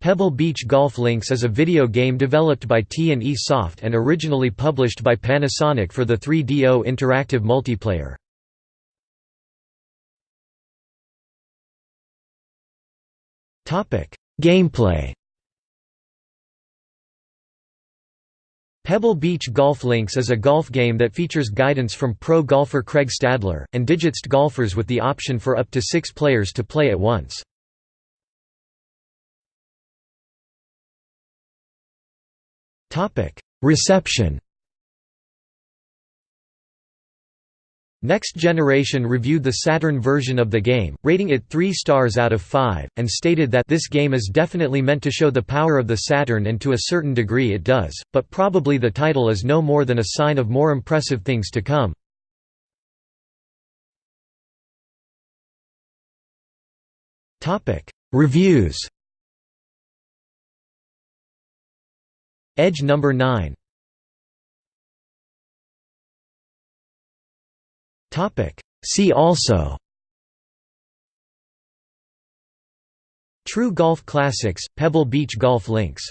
Pebble Beach Golf Links is a video game developed by T&E Soft and originally published by Panasonic for the 3DO interactive multiplayer. Gameplay Pebble Beach Golf Links is a golf game that features guidance from pro golfer Craig Stadler, and digitized golfers with the option for up to six players to play at once. Reception Next Generation reviewed the Saturn version of the game, rating it 3 stars out of 5, and stated that this game is definitely meant to show the power of the Saturn and to a certain degree it does, but probably the title is no more than a sign of more impressive things to come. Reviews Edge number 9 See also. True Golf Classics, Pebble Beach Golf Links